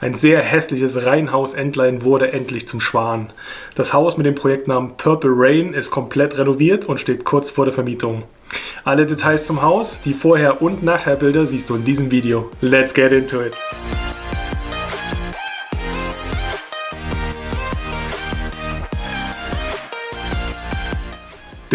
Ein sehr hässliches Reihenhaus-Entlein wurde endlich zum Schwan. Das Haus mit dem Projektnamen Purple Rain ist komplett renoviert und steht kurz vor der Vermietung. Alle Details zum Haus, die Vorher- und Nachherbilder siehst du in diesem Video. Let's get into it!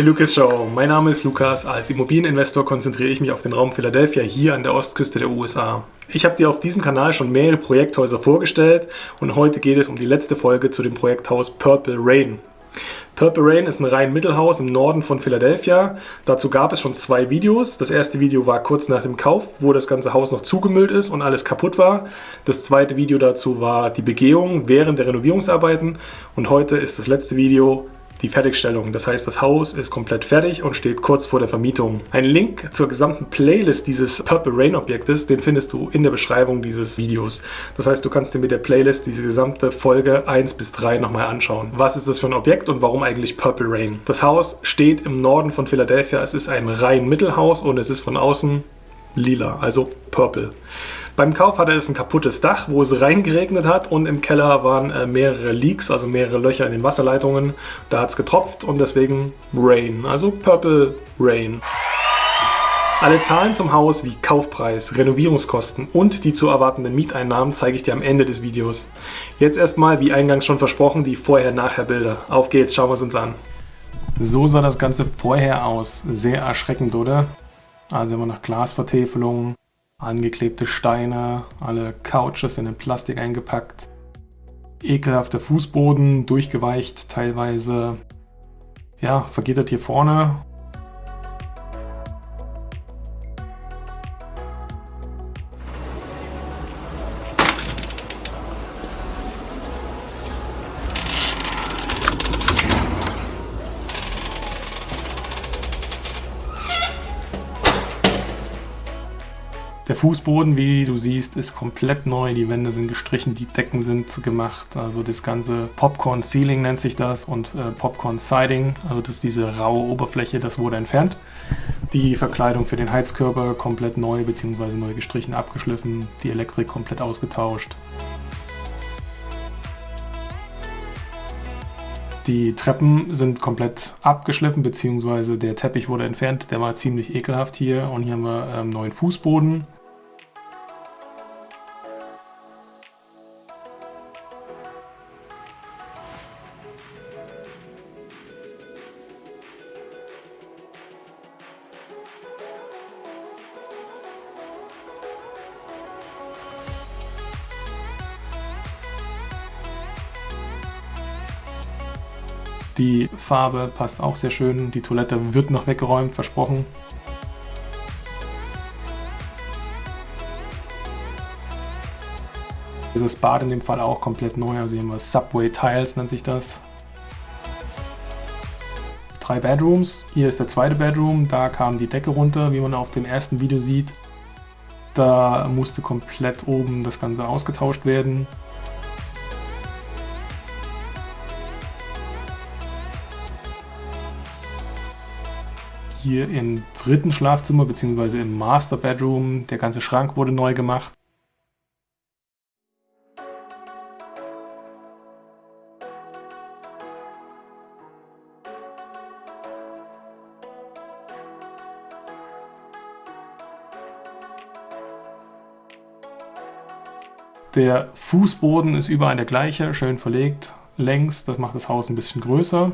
Der Lucas Show. Mein Name ist Lukas. Als Immobilieninvestor konzentriere ich mich auf den Raum Philadelphia hier an der Ostküste der USA. Ich habe dir auf diesem Kanal schon mehrere Projekthäuser vorgestellt und heute geht es um die letzte Folge zu dem Projekthaus Purple Rain. Purple Rain ist ein rein Mittelhaus im Norden von Philadelphia. Dazu gab es schon zwei Videos. Das erste Video war kurz nach dem Kauf, wo das ganze Haus noch zugemüllt ist und alles kaputt war. Das zweite Video dazu war die Begehung während der Renovierungsarbeiten und heute ist das letzte Video die Fertigstellung. Das heißt, das Haus ist komplett fertig und steht kurz vor der Vermietung. Ein Link zur gesamten Playlist dieses Purple Rain Objektes, den findest du in der Beschreibung dieses Videos. Das heißt, du kannst dir mit der Playlist diese gesamte Folge 1 bis 3 nochmal anschauen. Was ist das für ein Objekt und warum eigentlich Purple Rain? Das Haus steht im Norden von Philadelphia. Es ist ein rein Mittelhaus und es ist von außen lila, also purple. Beim Kauf hatte es ein kaputtes Dach, wo es reingeregnet hat und im Keller waren äh, mehrere Leaks, also mehrere Löcher in den Wasserleitungen. Da hat es getropft und deswegen Rain, also Purple Rain. Alle Zahlen zum Haus wie Kaufpreis, Renovierungskosten und die zu erwartenden Mieteinnahmen zeige ich dir am Ende des Videos. Jetzt erstmal, wie eingangs schon versprochen, die Vorher-Nachher-Bilder. Auf geht's, schauen wir es uns an. So sah das Ganze vorher aus. Sehr erschreckend, oder? Also immer noch Glasvertäfelung, angeklebte Steine, alle Couches in Plastik eingepackt, ekelhafter Fußboden, durchgeweicht teilweise. Ja, vergittert hier vorne Der Fußboden, wie du siehst, ist komplett neu. Die Wände sind gestrichen, die Decken sind gemacht. Also das ganze Popcorn Ceiling nennt sich das und äh, Popcorn Siding, also das ist diese raue Oberfläche, das wurde entfernt. Die Verkleidung für den Heizkörper komplett neu bzw. neu gestrichen, abgeschliffen. Die Elektrik komplett ausgetauscht. Die Treppen sind komplett abgeschliffen, beziehungsweise der Teppich wurde entfernt. Der war ziemlich ekelhaft hier. Und hier haben wir ähm, neuen Fußboden. Die Farbe passt auch sehr schön. Die Toilette wird noch weggeräumt, versprochen. Dieses Bad in dem Fall auch komplett neu. Also hier haben wir Subway Tiles, nennt sich das. Drei Bedrooms. Hier ist der zweite Bedroom. Da kam die Decke runter, wie man auf dem ersten Video sieht. Da musste komplett oben das Ganze ausgetauscht werden. Hier im dritten Schlafzimmer bzw. im Master Bedroom. Der ganze Schrank wurde neu gemacht. Der Fußboden ist überall der gleiche, schön verlegt, längs, das macht das Haus ein bisschen größer.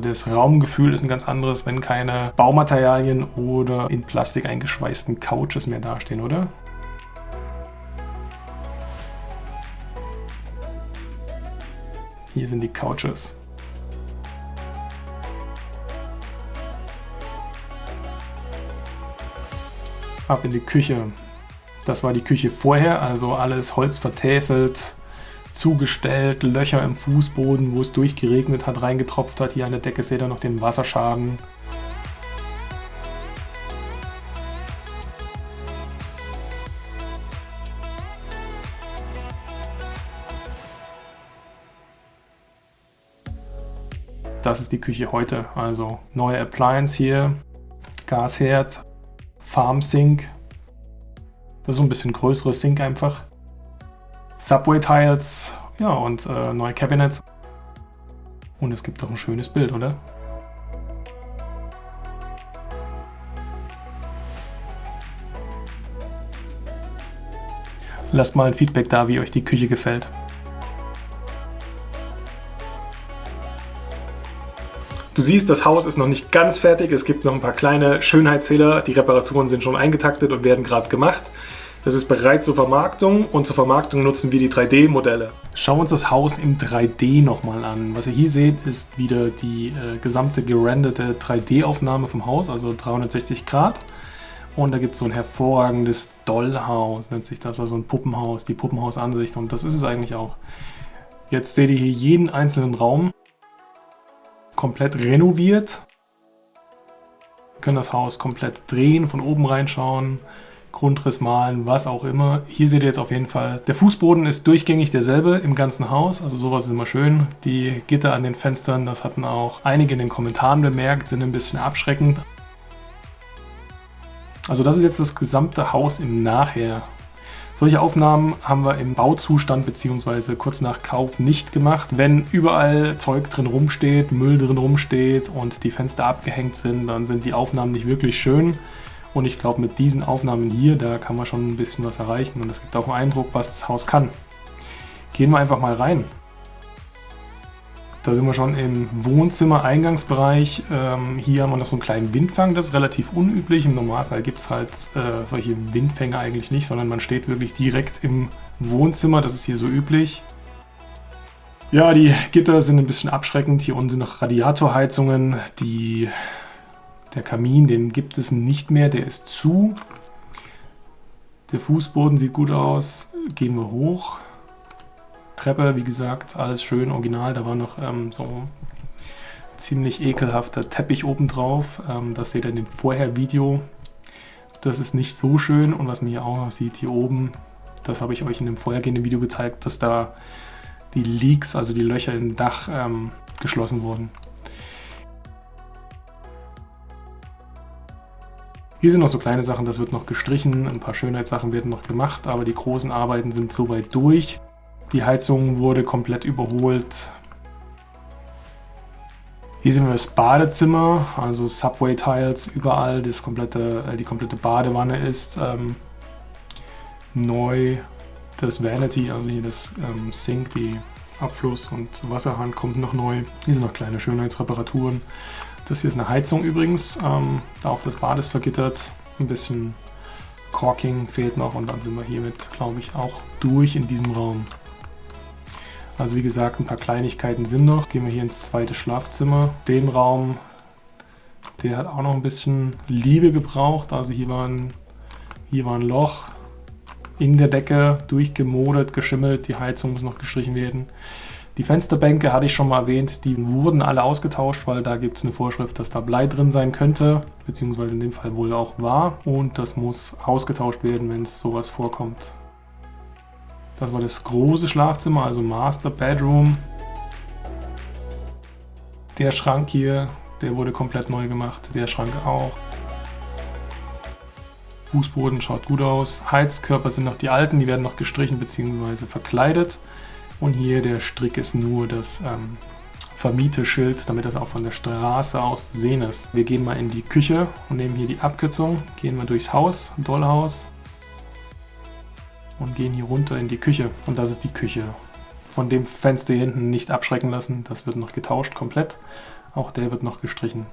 Also das Raumgefühl ist ein ganz anderes, wenn keine Baumaterialien oder in Plastik eingeschweißten Couches mehr dastehen, oder? Hier sind die Couches. Ab in die Küche. Das war die Küche vorher, also alles Holz vertäfelt, zugestellt, Löcher im Fußboden, wo es durchgeregnet hat, reingetropft hat. Hier an der Decke seht ihr noch den Wasserschaden. das ist die Küche heute. Also neue Appliance hier, Gasherd, Farm Sink. Das ist so ein bisschen größeres Sink einfach. Subway Tiles, ja und äh, neue Cabinets. Und es gibt auch ein schönes Bild, oder? Lasst mal ein Feedback da, wie euch die Küche gefällt. Du siehst, das Haus ist noch nicht ganz fertig. Es gibt noch ein paar kleine Schönheitsfehler. Die Reparaturen sind schon eingetaktet und werden gerade gemacht. Das ist bereit zur Vermarktung und zur Vermarktung nutzen wir die 3D-Modelle. Schauen wir uns das Haus im 3D nochmal an. Was ihr hier seht, ist wieder die äh, gesamte gerenderte 3D-Aufnahme vom Haus, also 360 Grad. Und da gibt es so ein hervorragendes Dollhaus, nennt sich das, also ein Puppenhaus, die Puppenhausansicht. Und das ist es eigentlich auch. Jetzt seht ihr hier jeden einzelnen Raum komplett renoviert. Wir können das Haus komplett drehen, von oben reinschauen, Grundriss malen, was auch immer. Hier seht ihr jetzt auf jeden Fall, der Fußboden ist durchgängig derselbe im ganzen Haus, also sowas ist immer schön. Die Gitter an den Fenstern, das hatten auch einige in den Kommentaren bemerkt, sind ein bisschen abschreckend. Also das ist jetzt das gesamte Haus im Nachher. Solche Aufnahmen haben wir im Bauzustand bzw. kurz nach Kauf nicht gemacht. Wenn überall Zeug drin rumsteht, Müll drin rumsteht und die Fenster abgehängt sind, dann sind die Aufnahmen nicht wirklich schön. Und ich glaube, mit diesen Aufnahmen hier, da kann man schon ein bisschen was erreichen und es gibt auch einen Eindruck, was das Haus kann. Gehen wir einfach mal rein. Da sind wir schon im Wohnzimmer-Eingangsbereich. Ähm, hier haben wir noch so einen kleinen Windfang, das ist relativ unüblich. Im Normalfall gibt es halt äh, solche Windfänge eigentlich nicht, sondern man steht wirklich direkt im Wohnzimmer, das ist hier so üblich. Ja, die Gitter sind ein bisschen abschreckend. Hier unten sind noch Radiatorheizungen, die der Kamin, den gibt es nicht mehr, der ist zu. Der Fußboden sieht gut aus. Gehen wir hoch. Treppe, wie gesagt, alles schön original. Da war noch ähm, so ziemlich ekelhafter Teppich oben drauf. Ähm, das seht ihr in dem Vorher-Video. Das ist nicht so schön. Und was man hier auch noch sieht, hier oben, das habe ich euch in dem vorhergehenden Video gezeigt, dass da die Leaks, also die Löcher im Dach, ähm, geschlossen wurden. Hier sind noch so kleine Sachen, das wird noch gestrichen, ein paar Schönheitssachen werden noch gemacht, aber die großen Arbeiten sind soweit durch. Die Heizung wurde komplett überholt. Hier sehen wir das Badezimmer, also Subway Tiles überall, das komplette, äh, die komplette Badewanne ist ähm, neu. Das Vanity, also hier das ähm, Sink, die Abfluss- und Wasserhahn kommt noch neu. Hier sind noch kleine Schönheitsreparaturen. Das hier ist eine Heizung übrigens. Ähm, auch das Bad ist vergittert. Ein bisschen Corking fehlt noch und dann sind wir hiermit, glaube ich, auch durch in diesem Raum. Also wie gesagt, ein paar Kleinigkeiten sind noch. Gehen wir hier ins zweite Schlafzimmer. Den Raum, der hat auch noch ein bisschen Liebe gebraucht. Also hier war ein, hier war ein Loch in der Decke, durchgemodert, geschimmelt. Die Heizung muss noch gestrichen werden. Die Fensterbänke hatte ich schon mal erwähnt, die wurden alle ausgetauscht, weil da gibt es eine Vorschrift, dass da Blei drin sein könnte, beziehungsweise in dem Fall wohl auch war. Und das muss ausgetauscht werden, wenn es sowas vorkommt. Das war das große Schlafzimmer, also Master Bedroom. Der Schrank hier, der wurde komplett neu gemacht, der Schrank auch. Fußboden schaut gut aus. Heizkörper sind noch die alten, die werden noch gestrichen bzw. verkleidet. Und hier der Strick ist nur das ähm, Vermieteschild, damit das auch von der Straße aus zu sehen ist. Wir gehen mal in die Küche und nehmen hier die Abkürzung, gehen wir durchs Haus, Dollhaus und gehen hier runter in die Küche. Und das ist die Küche. Von dem Fenster hier hinten nicht abschrecken lassen, das wird noch getauscht komplett. Auch der wird noch gestrichen.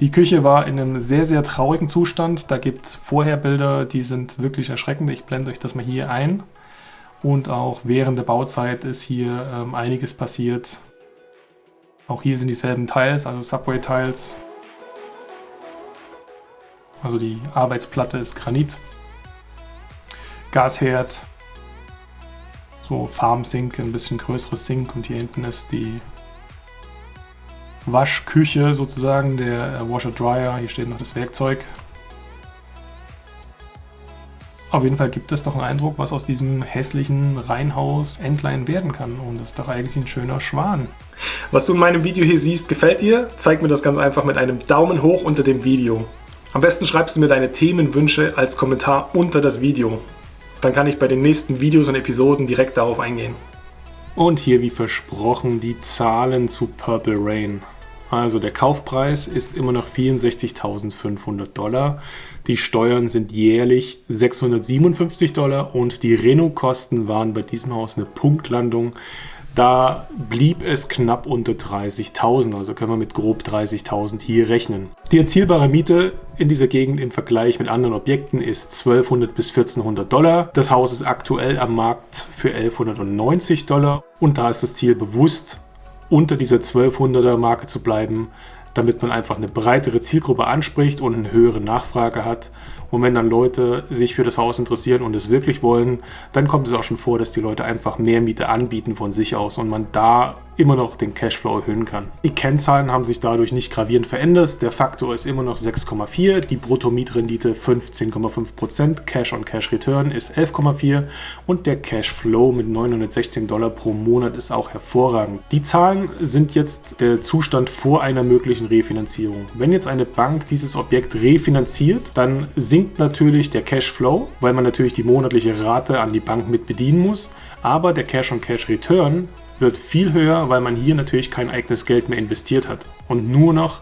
Die Küche war in einem sehr, sehr traurigen Zustand. Da gibt es vorher Bilder, die sind wirklich erschreckend. Ich blende euch das mal hier ein. Und auch während der Bauzeit ist hier ähm, einiges passiert. Auch hier sind dieselben Tiles, also Subway-Tiles. Also die Arbeitsplatte ist Granit. Gasherd. So Farm-Sink, ein bisschen größeres Sink. Und hier hinten ist die Waschküche sozusagen, der Washer-Dryer. Hier steht noch das Werkzeug. Auf jeden Fall gibt es doch einen Eindruck, was aus diesem hässlichen Reihenhaus Entlein werden kann. Und das ist doch eigentlich ein schöner Schwan. Was du in meinem Video hier siehst, gefällt dir? Zeig mir das ganz einfach mit einem Daumen hoch unter dem Video. Am besten schreibst du mir deine Themenwünsche als Kommentar unter das Video. Dann kann ich bei den nächsten Videos und Episoden direkt darauf eingehen. Und hier wie versprochen die Zahlen zu Purple Rain. Also der Kaufpreis ist immer noch 64.500 Dollar. Die Steuern sind jährlich 657 Dollar und die Reno-Kosten waren bei diesem Haus eine Punktlandung. Da blieb es knapp unter 30.000, also können wir mit grob 30.000 hier rechnen. Die erzielbare Miete in dieser Gegend im Vergleich mit anderen Objekten ist 1200 bis 1400 Dollar. Das Haus ist aktuell am Markt für 1190 Dollar und da ist das Ziel bewusst unter dieser 1200er Marke zu bleiben, damit man einfach eine breitere Zielgruppe anspricht und eine höhere Nachfrage hat und wenn dann Leute sich für das Haus interessieren und es wirklich wollen, dann kommt es auch schon vor, dass die Leute einfach mehr Miete anbieten von sich aus und man da immer noch den Cashflow erhöhen kann. Die Kennzahlen haben sich dadurch nicht gravierend verändert. Der Faktor ist immer noch 6,4, die Bruttomietrendite 15,5%, Cash on Cash Return ist 11,4 und der Cashflow mit 916 Dollar pro Monat ist auch hervorragend. Die Zahlen sind jetzt der Zustand vor einer möglichen Refinanzierung. Wenn jetzt eine Bank dieses Objekt refinanziert, dann sinkt natürlich der Cashflow, weil man natürlich die monatliche Rate an die Bank mit bedienen muss. Aber der Cash-on-Cash-Return wird viel höher, weil man hier natürlich kein eigenes Geld mehr investiert hat und nur noch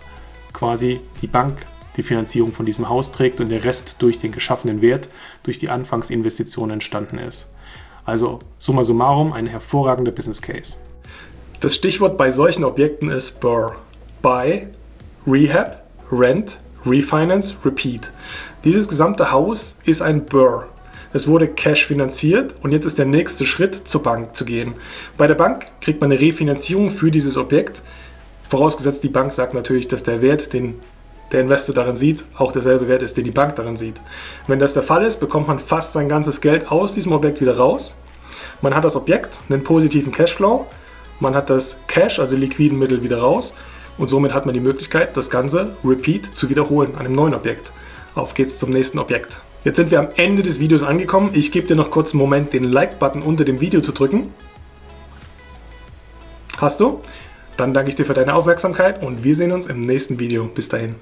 quasi die Bank die Finanzierung von diesem Haus trägt und der Rest durch den geschaffenen Wert, durch die Anfangsinvestition entstanden ist. Also summa summarum ein hervorragender Business Case. Das Stichwort bei solchen Objekten ist BURR. Buy, Rehab, Rent, Refinance, Repeat. Dieses gesamte Haus ist ein Burr. Es wurde Cash finanziert und jetzt ist der nächste Schritt, zur Bank zu gehen. Bei der Bank kriegt man eine Refinanzierung für dieses Objekt. Vorausgesetzt, die Bank sagt natürlich, dass der Wert, den der Investor darin sieht, auch derselbe Wert ist, den die Bank darin sieht. Wenn das der Fall ist, bekommt man fast sein ganzes Geld aus diesem Objekt wieder raus. Man hat das Objekt, einen positiven Cashflow, man hat das Cash, also liquiden Mittel, wieder raus und somit hat man die Möglichkeit, das Ganze repeat zu wiederholen an einem neuen Objekt. Auf geht's zum nächsten Objekt. Jetzt sind wir am Ende des Videos angekommen. Ich gebe dir noch kurz einen Moment, den Like-Button unter dem Video zu drücken. Hast du? Dann danke ich dir für deine Aufmerksamkeit und wir sehen uns im nächsten Video. Bis dahin.